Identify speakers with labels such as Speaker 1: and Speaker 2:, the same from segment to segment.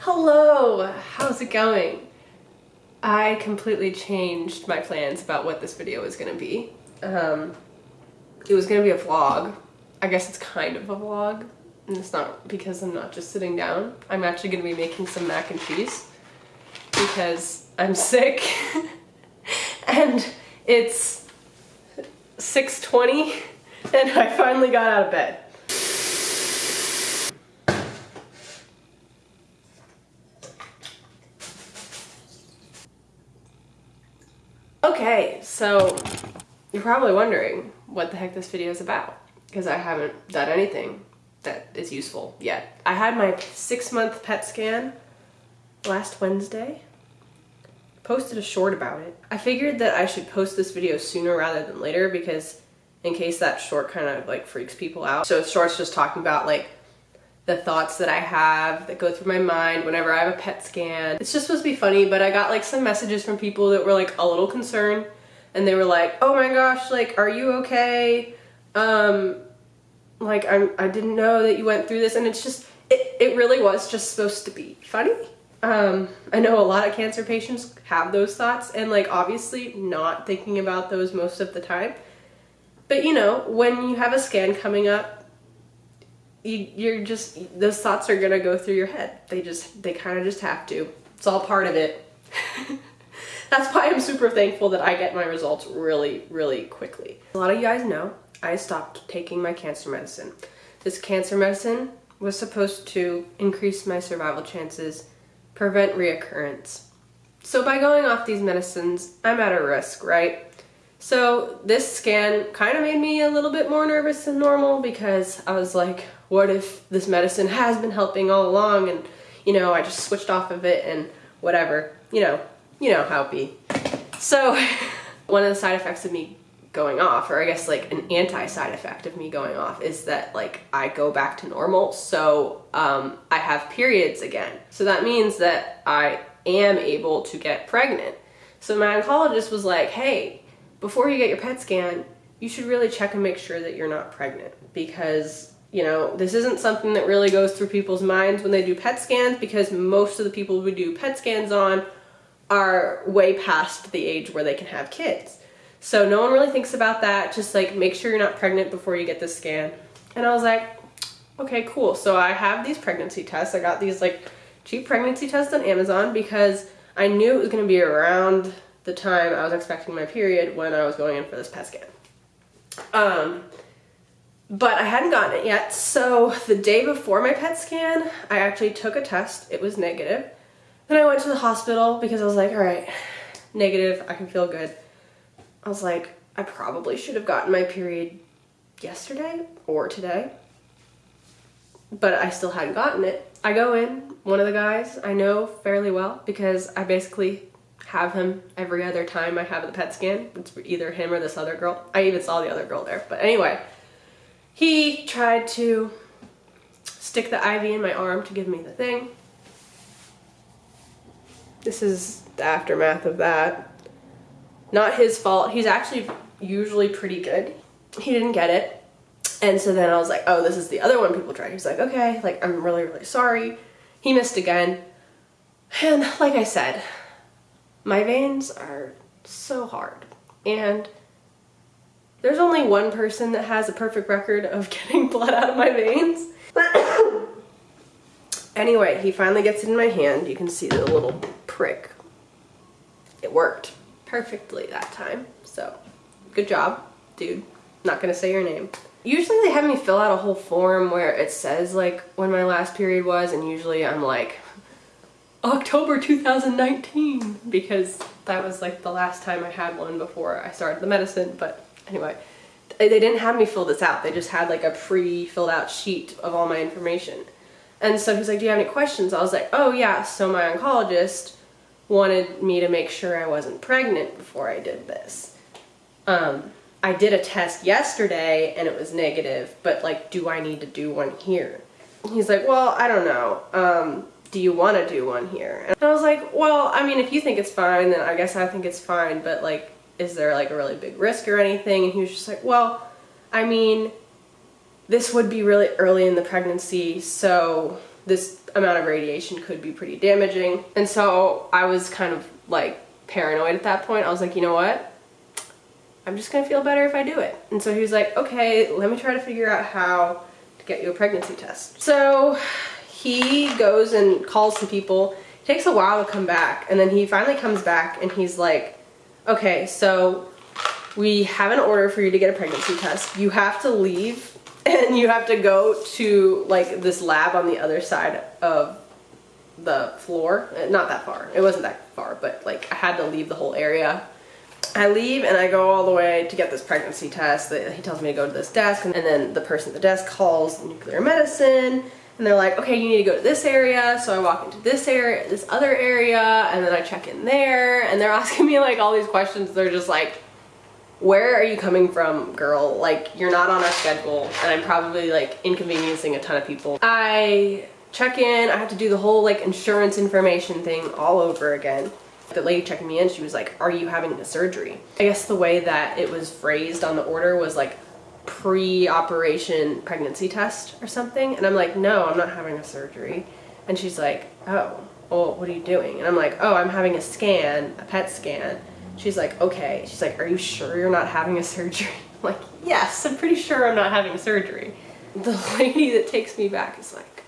Speaker 1: Hello, how's it going? I completely changed my plans about what this video was gonna be. Um, it was gonna be a vlog. I guess it's kind of a vlog. And it's not because I'm not just sitting down. I'm actually gonna be making some mac and cheese because I'm sick and it's 6.20 and I finally got out of bed. Okay, so you're probably wondering what the heck this video is about because I haven't done anything that is useful yet. I had my six month PET scan last Wednesday. Posted a short about it. I figured that I should post this video sooner rather than later because in case that short kind of like freaks people out. So short's just talking about like the thoughts that I have that go through my mind whenever I have a PET scan. It's just supposed to be funny, but I got like some messages from people that were like a little concerned and they were like, oh my gosh, like, are you okay? Um, like, I'm, I didn't know that you went through this. And it's just, it, it really was just supposed to be funny. Um, I know a lot of cancer patients have those thoughts and like obviously not thinking about those most of the time. But you know, when you have a scan coming up, you, you're just, those thoughts are gonna go through your head. They just, they kind of just have to. It's all part of it. That's why I'm super thankful that I get my results really, really quickly. A lot of you guys know I stopped taking my cancer medicine. This cancer medicine was supposed to increase my survival chances, prevent reoccurrence. So by going off these medicines, I'm at a risk, right? So this scan kind of made me a little bit more nervous than normal because I was like, what if this medicine has been helping all along and, you know, I just switched off of it and whatever, you know, you know how it be. So one of the side effects of me going off, or I guess like an anti-side effect of me going off is that like I go back to normal. So um, I have periods again. So that means that I am able to get pregnant. So my oncologist was like, hey, before you get your PET scan, you should really check and make sure that you're not pregnant because you know, this isn't something that really goes through people's minds when they do PET scans because most of the people we do PET scans on are way past the age where they can have kids. So no one really thinks about that. Just like make sure you're not pregnant before you get the scan. And I was like, okay, cool. So I have these pregnancy tests. I got these like cheap pregnancy tests on Amazon because I knew it was going to be around the time I was expecting my period when I was going in for this PET scan. Um, but I hadn't gotten it yet. So the day before my PET scan, I actually took a test. It was negative. Then I went to the hospital because I was like, all right, negative, I can feel good. I was like, I probably should have gotten my period yesterday or today, but I still hadn't gotten it. I go in, one of the guys I know fairly well because I basically have him every other time I have the PET scan. It's either him or this other girl. I even saw the other girl there, but anyway, he tried to stick the IV in my arm to give me the thing. This is the aftermath of that. Not his fault. He's actually usually pretty good. He didn't get it. And so then I was like, oh, this is the other one people tried. He's like, okay, like, I'm really, really sorry. He missed again. And like I said, my veins are so hard. And there's only one person that has a perfect record of getting blood out of my veins. But anyway, he finally gets it in my hand. You can see the little prick. It worked perfectly that time. So good job, dude. Not gonna say your name. Usually they have me fill out a whole form where it says like when my last period was and usually I'm like October 2019 because that was like the last time I had one before I started the medicine but anyway, they didn't have me fill this out. They just had like a pre-filled out sheet of all my information. And so he's like, do you have any questions? I was like, oh yeah, so my oncologist wanted me to make sure I wasn't pregnant before I did this. Um, I did a test yesterday and it was negative, but like, do I need to do one here? He's like, well, I don't know. Um, do you want to do one here? And I was like, well, I mean, if you think it's fine, then I guess I think it's fine, but like, is there like a really big risk or anything? And he was just like, well, I mean, this would be really early in the pregnancy, so this amount of radiation could be pretty damaging. And so I was kind of like paranoid at that point. I was like, you know what? I'm just gonna feel better if I do it. And so he was like, okay, let me try to figure out how to get you a pregnancy test. So he goes and calls some people. It takes a while to come back. And then he finally comes back and he's like, okay, so we have an order for you to get a pregnancy test. You have to leave and you have to go to like this lab on the other side of the floor. Uh, not that far. It wasn't that far, but like I had to leave the whole area. I leave and I go all the way to get this pregnancy test. He tells me to go to this desk and then the person at the desk calls nuclear medicine and they're like, okay, you need to go to this area. So I walk into this area, this other area, and then I check in there and they're asking me like all these questions. They're just like, where are you coming from, girl? Like, you're not on our schedule, and I'm probably like inconveniencing a ton of people. I check in, I have to do the whole like insurance information thing all over again. The lady checking me in, she was like, are you having a surgery? I guess the way that it was phrased on the order was like pre-operation pregnancy test or something. And I'm like, no, I'm not having a surgery. And she's like, oh, well, what are you doing? And I'm like, oh, I'm having a scan, a PET scan. She's like, okay. She's like, are you sure you're not having a surgery? I'm like, yes, I'm pretty sure I'm not having surgery. The lady that takes me back is like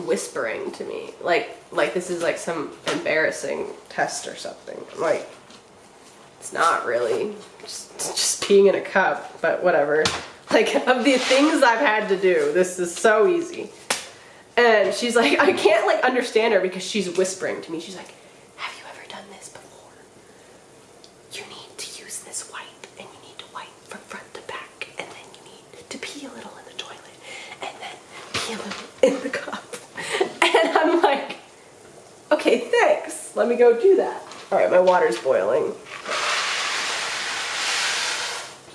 Speaker 1: whispering to me, like, like this is like some embarrassing test or something. I'm like, it's not really, just, just peeing in a cup, but whatever. Like, of the things I've had to do, this is so easy. And she's like, I can't like understand her because she's whispering to me. She's like, in the cup. And I'm like, okay, thanks. Let me go do that. All right, my water's boiling.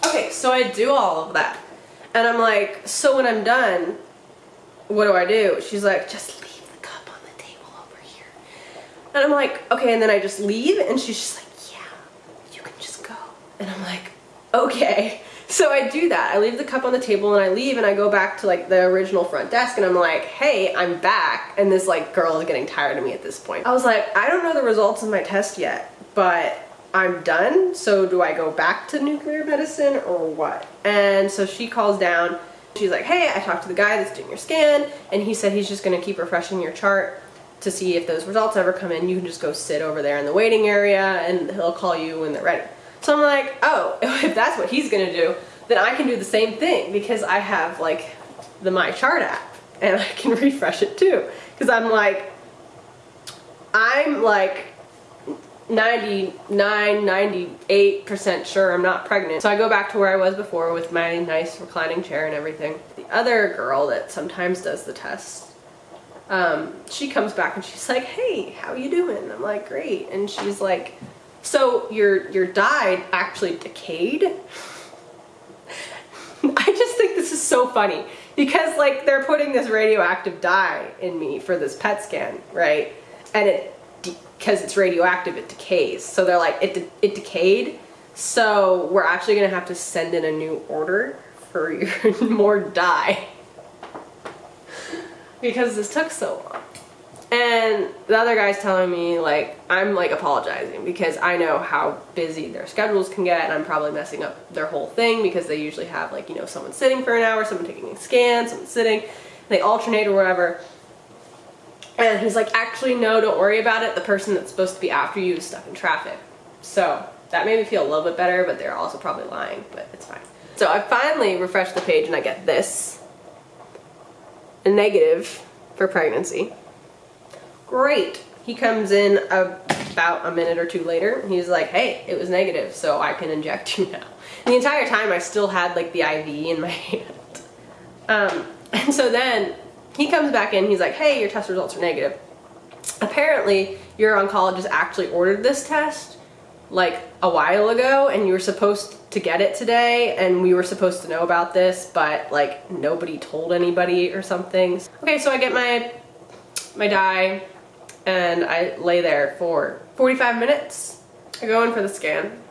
Speaker 1: Okay, so I do all of that. And I'm like, so when I'm done, what do I do? She's like, just leave the cup on the table over here. And I'm like, okay, and then I just leave? And she's just like, yeah, you can just go. And I'm like, okay. So I do that. I leave the cup on the table and I leave and I go back to like the original front desk and I'm like, hey, I'm back. And this like girl is getting tired of me at this point. I was like, I don't know the results of my test yet, but I'm done. So do I go back to nuclear medicine or what? And so she calls down. She's like, hey, I talked to the guy that's doing your scan and he said he's just gonna keep refreshing your chart to see if those results ever come in. You can just go sit over there in the waiting area and he'll call you when they're ready. So I'm like, oh, if that's what he's gonna do, then I can do the same thing because I have like the My Chart app and I can refresh it too. Because I'm like, I'm like 99, 98% sure I'm not pregnant. So I go back to where I was before with my nice reclining chair and everything. The other girl that sometimes does the test, um, she comes back and she's like, hey, how you doing? I'm like, great. And she's like, so your, your dye actually decayed? I just think this is so funny because like they're putting this radioactive dye in me for this PET scan, right? And it, because it's radioactive, it decays. So they're like, it, de it decayed. So we're actually gonna have to send in a new order for your more dye because this took so long. And the other guy's telling me like, I'm like apologizing because I know how busy their schedules can get and I'm probably messing up their whole thing because they usually have like, you know, someone sitting for an hour, someone taking a scan, someone sitting, they alternate or whatever. And he's like, actually, no, don't worry about it. The person that's supposed to be after you is stuck in traffic. So that made me feel a little bit better, but they're also probably lying, but it's fine. So I finally refresh the page and I get this. A negative for pregnancy. Great. He comes in about a minute or two later. He's like, hey, it was negative, so I can inject you now. And the entire time I still had like the IV in my hand. Um, and so then he comes back in, he's like, hey, your test results are negative. Apparently, your oncologist actually ordered this test like a while ago and you were supposed to get it today and we were supposed to know about this but like nobody told anybody or something. Okay, so I get my my dye and I lay there for 45 minutes. I go in for the scan.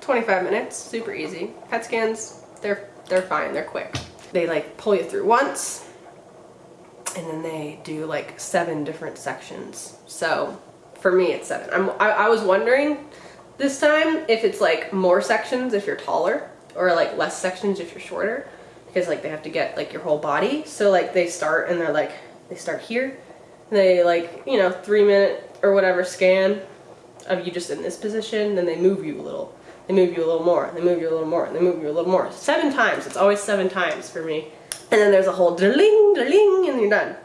Speaker 1: 25 minutes, super easy. PET scans, they're they're fine, they're quick. They like pull you through once, and then they do like seven different sections. So for me, it's seven. I'm, I, I was wondering this time if it's like more sections if you're taller or like less sections if you're shorter because like they have to get like your whole body. So like they start and they're like, they start here. They like, you know, three minute or whatever scan of you just in this position. Then they move you a little. They move you a little more. They move you a little more. They move you a little more. Seven times. It's always seven times for me. And then there's a whole dling, dling, and you're done.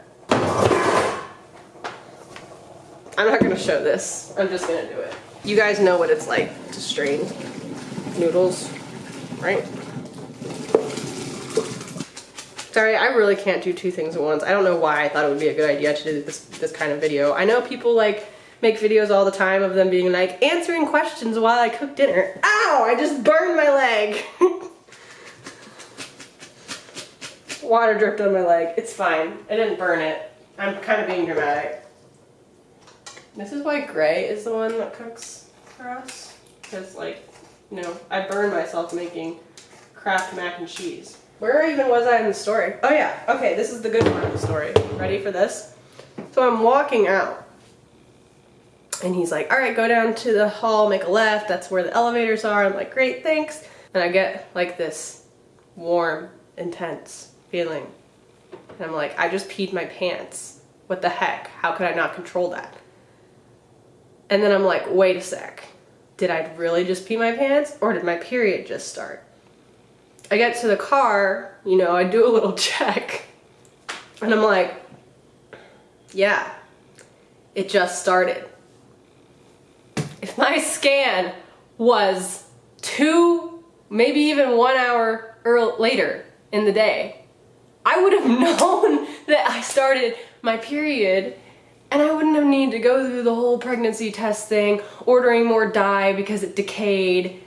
Speaker 1: I'm not gonna show this. I'm just gonna do it. You guys know what it's like to strain noodles, right? Sorry, I really can't do two things at once. I don't know why I thought it would be a good idea to do this, this kind of video. I know people like make videos all the time of them being like, answering questions while I cook dinner. Ow, I just burned my leg. Water dripped on my leg. It's fine. I didn't burn it. I'm kind of being dramatic. This is why Gray is the one that cooks for us. Because, like, you know, I burned myself making Kraft mac and cheese. Where even was I in the story? Oh yeah, okay, this is the good part of the story. Ready for this? So I'm walking out. And he's like, all right, go down to the hall, make a left. That's where the elevators are. I'm like, great, thanks. And I get like this warm, intense feeling. And I'm like, I just peed my pants. What the heck? How could I not control that? And then I'm like, wait a sec. Did I really just pee my pants or did my period just start? I get to the car, you know, I do a little check and I'm like, yeah, it just started. If my scan was two, maybe even one hour early, later in the day, I would have known that I started my period and I wouldn't have needed to go through the whole pregnancy test thing, ordering more dye because it decayed,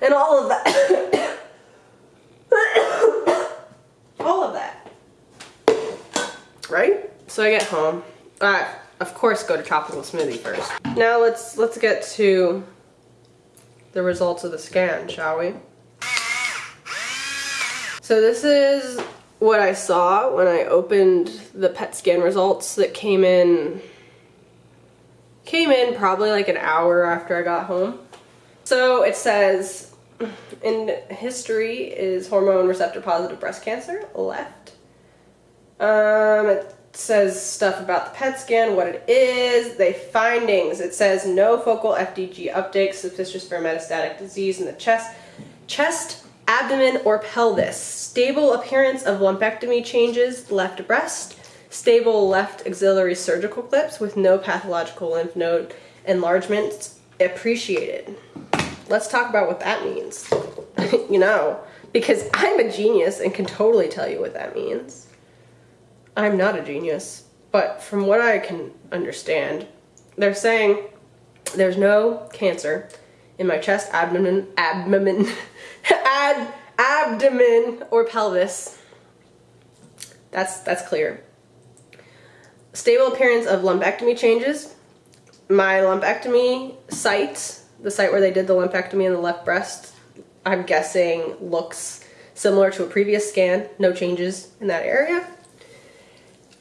Speaker 1: and all of that. all of that. Right? So I get home. I, of course, go to tropical smoothie first. Now let's let's get to the results of the scan, shall we? So this is what I saw when I opened the PET scan results that came in came in probably like an hour after I got home. So it says in history is hormone receptor positive breast cancer left. Um, it says stuff about the PET scan, what it is, the findings. It says no focal FDG uptake, suspicious for metastatic disease in the chest, chest, abdomen, or pelvis. Stable appearance of lumpectomy changes, left breast, stable left axillary surgical clips with no pathological lymph node enlargements appreciated. Let's talk about what that means. you know, because I'm a genius and can totally tell you what that means. I'm not a genius, but from what I can understand, they're saying there's no cancer in my chest, abdomen, abdomen, ad, abdomen, or pelvis. That's that's clear. Stable appearance of lumpectomy changes. My lumpectomy site, the site where they did the lumpectomy in the left breast, I'm guessing looks similar to a previous scan. No changes in that area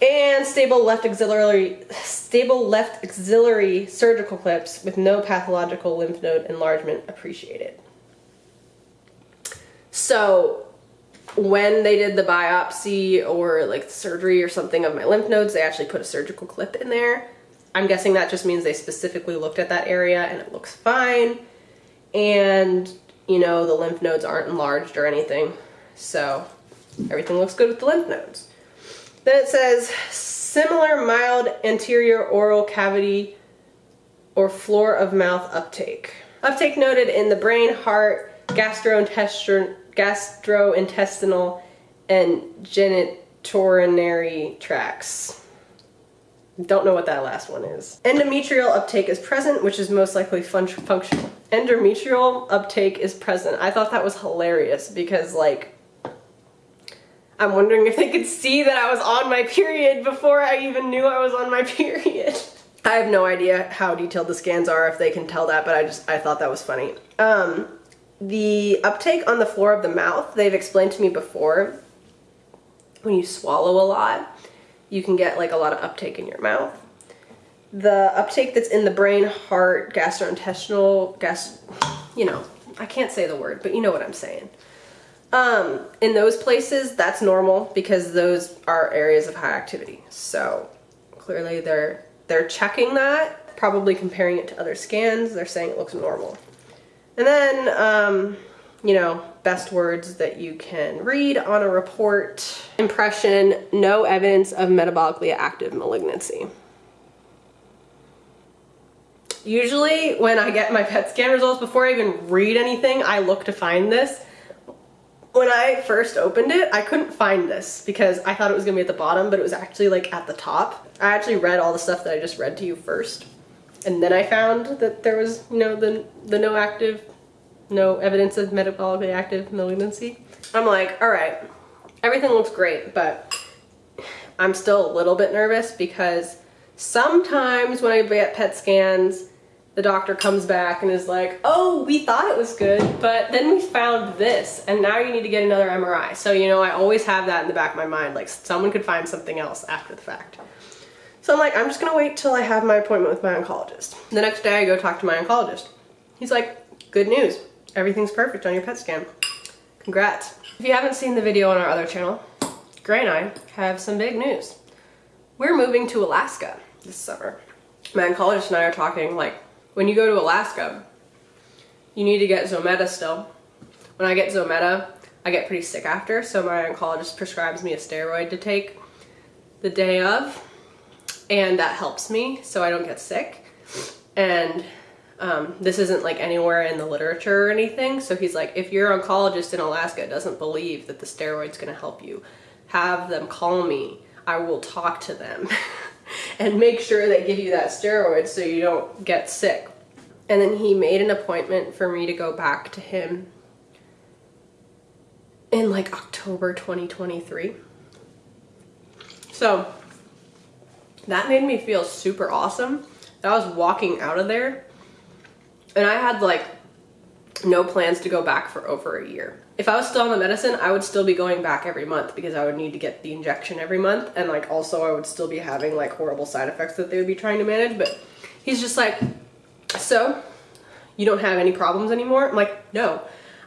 Speaker 1: and stable left axillary stable left axillary surgical clips with no pathological lymph node enlargement appreciated. So when they did the biopsy or like surgery or something of my lymph nodes, they actually put a surgical clip in there. I'm guessing that just means they specifically looked at that area and it looks fine. And you know, the lymph nodes aren't enlarged or anything. So everything looks good with the lymph nodes. Then it says similar mild anterior oral cavity or floor of mouth uptake. Uptake noted in the brain, heart, gastrointestinal, gastrointestinal and genitourinary tracts. Don't know what that last one is. Endometrial uptake is present, which is most likely fun functional. Endometrial uptake is present. I thought that was hilarious because like I'm wondering if they could see that I was on my period before I even knew I was on my period. I have no idea how detailed the scans are, if they can tell that, but I just, I thought that was funny. Um, the uptake on the floor of the mouth, they've explained to me before, when you swallow a lot, you can get like a lot of uptake in your mouth. The uptake that's in the brain, heart, gastrointestinal, gas, you know, I can't say the word, but you know what I'm saying. Um, in those places, that's normal because those are areas of high activity. So clearly they're they're checking that, probably comparing it to other scans. They're saying it looks normal. And then, um, you know, best words that you can read on a report. Impression, no evidence of metabolically active malignancy. Usually when I get my PET scan results, before I even read anything, I look to find this. When I first opened it, I couldn't find this because I thought it was gonna be at the bottom, but it was actually like at the top. I actually read all the stuff that I just read to you first. And then I found that there was, you know, the, the no active, no evidence of metabolically active malignancy. I'm like, all right, everything looks great, but I'm still a little bit nervous because sometimes when I get PET scans, the doctor comes back and is like, oh, we thought it was good, but then we found this, and now you need to get another MRI. So, you know, I always have that in the back of my mind, like someone could find something else after the fact. So I'm like, I'm just gonna wait till I have my appointment with my oncologist. The next day I go talk to my oncologist. He's like, good news, everything's perfect on your PET scan. Congrats. If you haven't seen the video on our other channel, Gray and I have some big news. We're moving to Alaska this summer. My oncologist and I are talking like, when you go to Alaska, you need to get Zometa still. When I get Zometa, I get pretty sick after, so my oncologist prescribes me a steroid to take the day of, and that helps me so I don't get sick. And um, this isn't like anywhere in the literature or anything, so he's like, if your oncologist in Alaska doesn't believe that the steroid's gonna help you, have them call me. I will talk to them. and make sure they give you that steroid so you don't get sick. And then he made an appointment for me to go back to him in like October 2023. So that made me feel super awesome. I was walking out of there and I had like no plans to go back for over a year. If I was still on the medicine, I would still be going back every month because I would need to get the injection every month. And like also I would still be having like horrible side effects that they would be trying to manage. But he's just like, so you don't have any problems anymore? I'm like, no,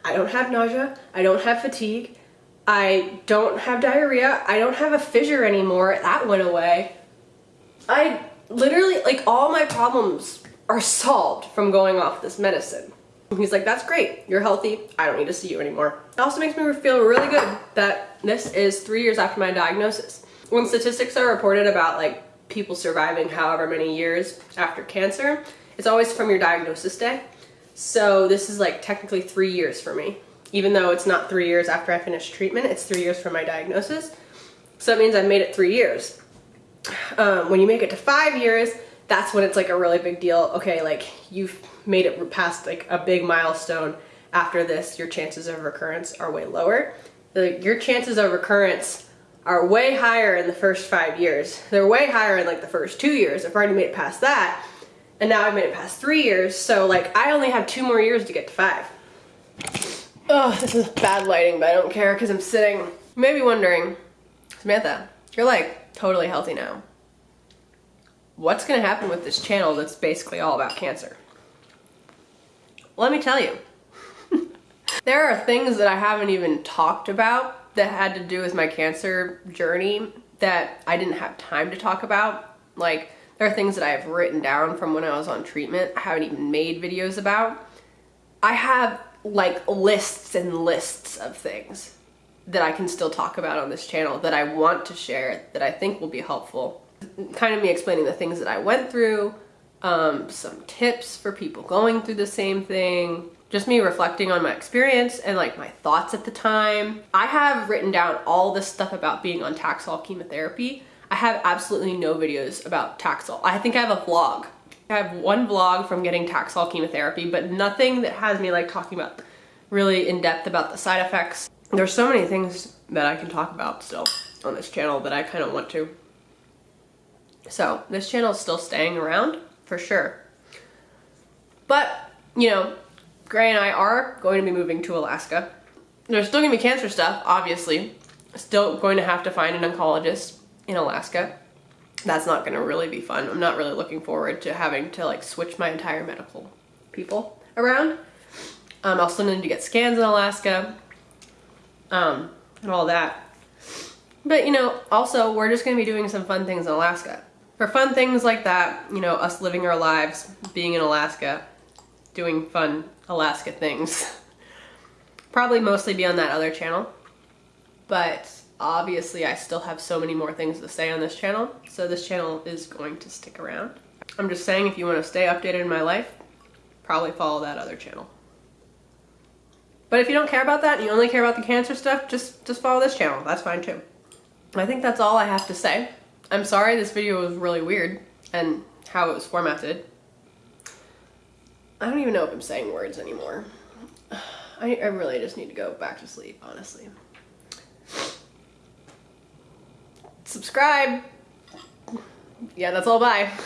Speaker 1: I don't have nausea. I don't have fatigue. I don't have diarrhea. I don't have a fissure anymore. That went away. I literally, like all my problems are solved from going off this medicine. He's like, that's great, you're healthy, I don't need to see you anymore. It also makes me feel really good that this is three years after my diagnosis. When statistics are reported about like people surviving however many years after cancer, it's always from your diagnosis day. So this is like technically three years for me. Even though it's not three years after I finished treatment, it's three years from my diagnosis. So that means I've made it three years. Um, when you make it to five years, that's when it's like a really big deal. Okay, like you've made it past like a big milestone after this, your chances of recurrence are way lower. The, your chances of recurrence are way higher in the first five years. They're way higher in like the first two years. I've already made it past that. And now I've made it past three years. So like I only have two more years to get to five. Oh, this is bad lighting, but I don't care because I'm sitting. You may be wondering, Samantha, you're like totally healthy now. What's gonna happen with this channel that's basically all about cancer? Let me tell you. there are things that I haven't even talked about that had to do with my cancer journey that I didn't have time to talk about. Like, there are things that I have written down from when I was on treatment I haven't even made videos about. I have like lists and lists of things that I can still talk about on this channel that I want to share that I think will be helpful. Kind of me explaining the things that I went through, um, some tips for people going through the same thing, just me reflecting on my experience and like my thoughts at the time. I have written down all this stuff about being on Taxol chemotherapy. I have absolutely no videos about Taxol. I think I have a vlog. I have one vlog from getting Taxol chemotherapy, but nothing that has me like talking about really in depth about the side effects. There's so many things that I can talk about still on this channel that I kind of want to. So this channel is still staying around for sure. But, you know, Gray and I are going to be moving to Alaska. There's still gonna be cancer stuff, obviously. Still going to have to find an oncologist. in Alaska. That's not gonna really be fun. I'm not really looking forward to having to like switch my entire medical people around. Um, I'll still need to get scans in Alaska, um, and all that. But you know, also we're just gonna be doing some fun things in Alaska. For fun things like that, you know, us living our lives, being in Alaska, doing fun Alaska things. Probably mostly be on that other channel. But obviously I still have so many more things to say on this channel, so this channel is going to stick around. I'm just saying if you want to stay updated in my life, probably follow that other channel. But if you don't care about that and you only care about the cancer stuff, just, just follow this channel. That's fine too. I think that's all I have to say. I'm sorry this video was really weird and how it was formatted. I don't even know if I'm saying words anymore. I, I really just need to go back to sleep, honestly. Subscribe. Yeah, that's all. Bye.